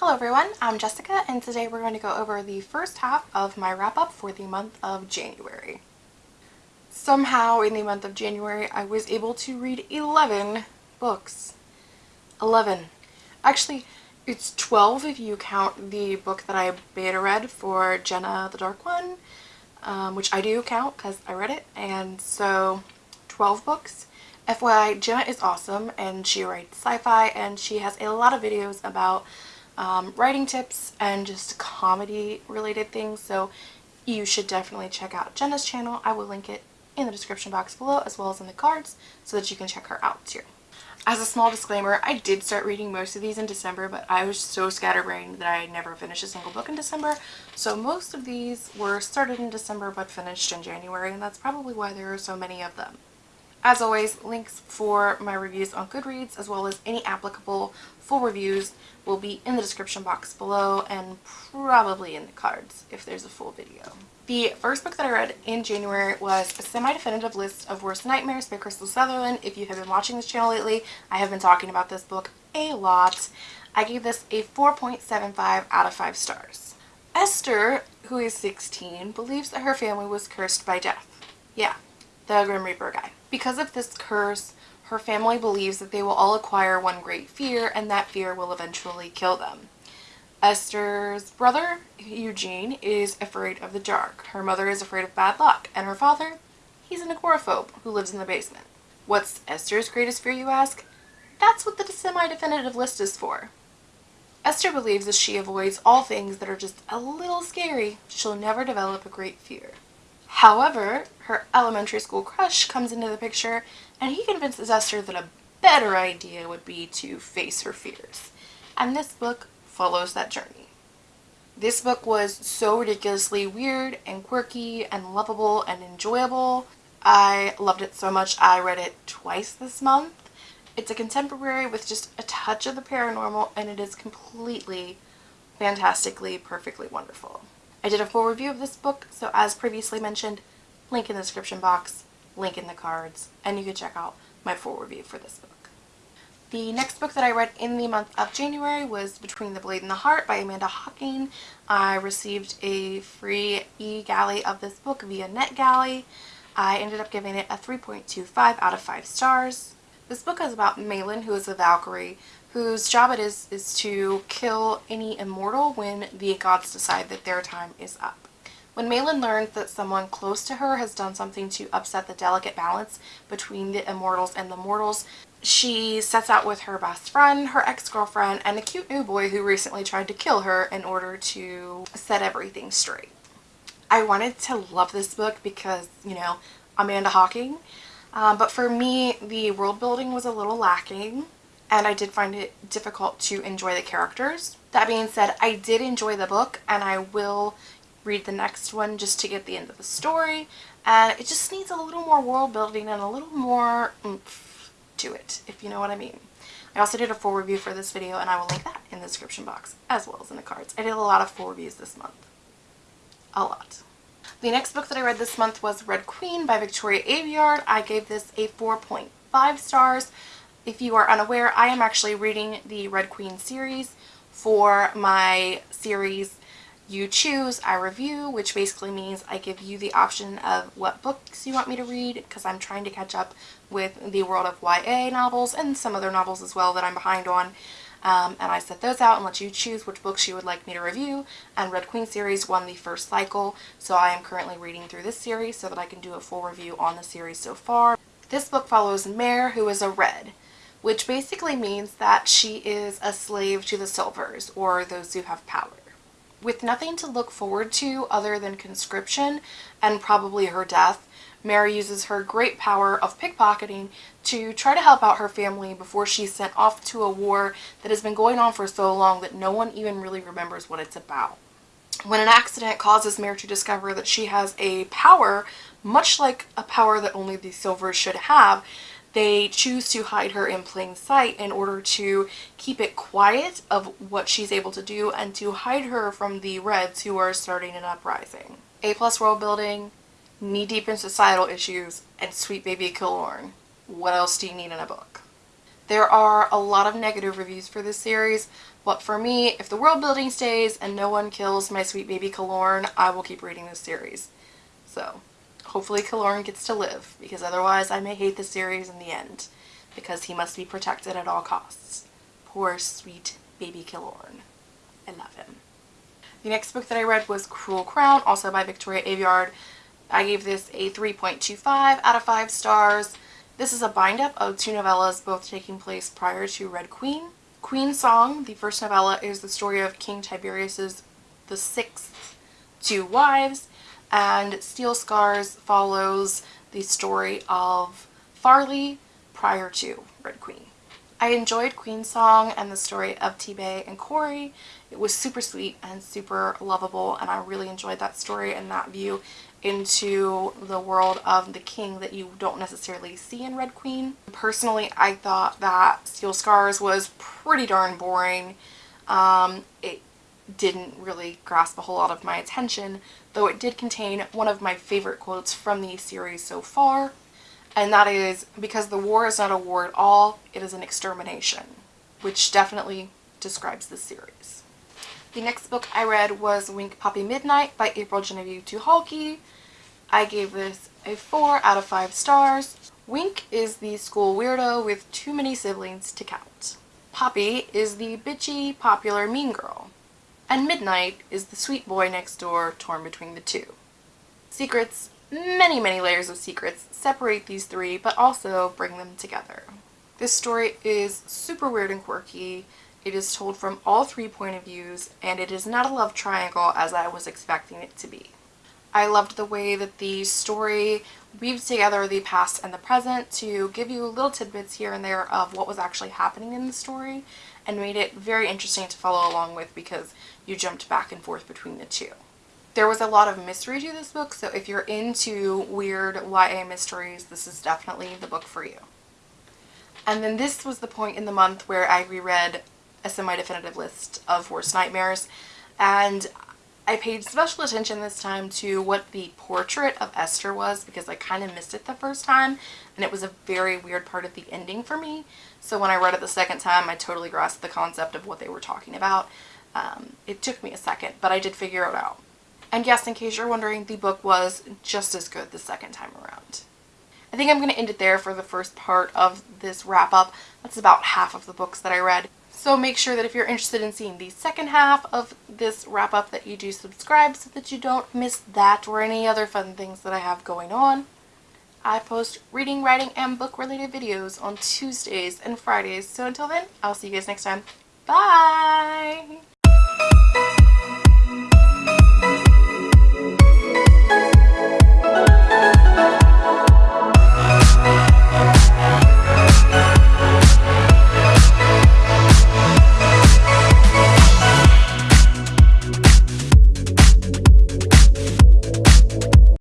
Hello everyone, I'm Jessica and today we're going to go over the first half of my wrap-up for the month of January. Somehow in the month of January I was able to read 11 books. 11. Actually, it's 12 if you count the book that I beta read for Jenna the Dark One, um, which I do count because I read it, and so 12 books. FYI, Jenna is awesome and she writes sci-fi and she has a lot of videos about um, writing tips and just comedy related things so you should definitely check out Jenna's channel. I will link it in the description box below as well as in the cards so that you can check her out too. As a small disclaimer, I did start reading most of these in December, but I was so scatterbrained that I never finished a single book in December. So most of these were started in December but finished in January, and that's probably why there are so many of them. As always, links for my reviews on Goodreads as well as any applicable full reviews will be in the description box below and probably in the cards if there's a full video. The first book that I read in January was a semi-definitive list of worst nightmares by Krystal Sutherland. If you have been watching this channel lately, I have been talking about this book a lot. I gave this a 4.75 out of 5 stars. Esther, who is 16, believes that her family was cursed by death. Yeah, the Grim Reaper guy. Because of this curse, her family believes that they will all acquire one great fear and that fear will eventually kill them. Esther's brother, Eugene, is afraid of the dark. Her mother is afraid of bad luck. And her father, he's an agoraphobe who lives in the basement. What's Esther's greatest fear, you ask? That's what the semi-definitive list is for. Esther believes as she avoids all things that are just a little scary, she'll never develop a great fear. However, her elementary school crush comes into the picture and he convinces Esther that a better idea would be to face her fears. And this book follows that journey. This book was so ridiculously weird and quirky and lovable and enjoyable. I loved it so much I read it twice this month. It's a contemporary with just a touch of the paranormal and it is completely, fantastically, perfectly wonderful. I did a full review of this book, so as previously mentioned, link in the description box, link in the cards, and you can check out my full review for this book. The next book that I read in the month of January was Between the Blade and the Heart by Amanda Hocking. I received a free e-galley of this book via NetGalley. I ended up giving it a 3.25 out of 5 stars. This book is about Malin, who is a Valkyrie, whose job it is is to kill any immortal when the gods decide that their time is up. When Malin learns that someone close to her has done something to upset the delicate balance between the immortals and the mortals, she sets out with her best friend, her ex-girlfriend, and a cute new boy who recently tried to kill her in order to set everything straight. I wanted to love this book because, you know, Amanda Hocking, um, but for me, the world building was a little lacking and I did find it difficult to enjoy the characters. That being said, I did enjoy the book and I will read the next one just to get the end of the story and it just needs a little more world building and a little more oomph to it, if you know what I mean. I also did a full review for this video and I will link that in the description box as well as in the cards. I did a lot of full reviews this month. A lot. The next book that I read this month was Red Queen by Victoria Aveyard. I gave this a 4.5 stars. If you are unaware, I am actually reading the Red Queen series for my series You Choose, I Review, which basically means I give you the option of what books you want me to read because I'm trying to catch up with the world of YA novels and some other novels as well that I'm behind on. Um, and I set those out and let you choose which books you would like me to review and Red Queen series won the first cycle so I am currently reading through this series so that I can do a full review on the series so far. This book follows Mare who is a red which basically means that she is a slave to the Silvers, or those who have power. With nothing to look forward to other than conscription and probably her death, Mary uses her great power of pickpocketing to try to help out her family before she's sent off to a war that has been going on for so long that no one even really remembers what it's about. When an accident causes Mary to discover that she has a power, much like a power that only the Silvers should have, they choose to hide her in plain sight in order to keep it quiet of what she's able to do and to hide her from the Reds who are starting an uprising. A plus world building, knee deep in societal issues, and sweet baby Kilorn. What else do you need in a book? There are a lot of negative reviews for this series, but for me, if the world building stays and no one kills my sweet baby Kilorn, I will keep reading this series. So, hopefully Kilorn gets to live, because otherwise I may hate the series in the end, because he must be protected at all costs. Poor sweet baby Kilorn. I love him. The next book that I read was Cruel Crown, also by Victoria Aveyard. I gave this a 3.25 out of 5 stars. This is a bind-up of two novellas, both taking place prior to Red Queen. Queen Song, the first novella, is the story of King Tiberius's the sixth two wives, and Steel Scars follows the story of Farley prior to Red Queen. I enjoyed Queen Song and the story of T-Bay and Corey. It was super sweet and super lovable and I really enjoyed that story and that view into the world of the king that you don't necessarily see in Red Queen. Personally, I thought that Steel Scars was pretty darn boring. Um, it didn't really grasp a whole lot of my attention, though it did contain one of my favorite quotes from the series so far and that is because the war is not a war at all, it is an extermination, which definitely describes the series. The next book I read was Wink Poppy Midnight by April Genevieve Tucholke. I gave this a 4 out of 5 stars. Wink is the school weirdo with too many siblings to count. Poppy is the bitchy, popular mean girl. And Midnight is the sweet boy next door torn between the two. Secrets many, many layers of secrets separate these three, but also bring them together. This story is super weird and quirky. It is told from all three point of views, and it is not a love triangle as I was expecting it to be. I loved the way that the story weaves together the past and the present to give you little tidbits here and there of what was actually happening in the story and made it very interesting to follow along with because you jumped back and forth between the two. There was a lot of mystery to this book, so if you're into weird YA mysteries, this is definitely the book for you. And then this was the point in the month where I reread a semi-definitive list of Worst Nightmares, and I paid special attention this time to what the portrait of Esther was because I kind of missed it the first time and it was a very weird part of the ending for me. So when I read it the second time, I totally grasped the concept of what they were talking about. Um, it took me a second, but I did figure it out. And yes, in case you're wondering, the book was just as good the second time around. I think I'm going to end it there for the first part of this wrap up. That's about half of the books that I read. So make sure that if you're interested in seeing the second half of this wrap up that you do subscribe so that you don't miss that or any other fun things that I have going on. I post reading, writing, and book related videos on Tuesdays and Fridays. So until then, I'll see you guys next time. Bye!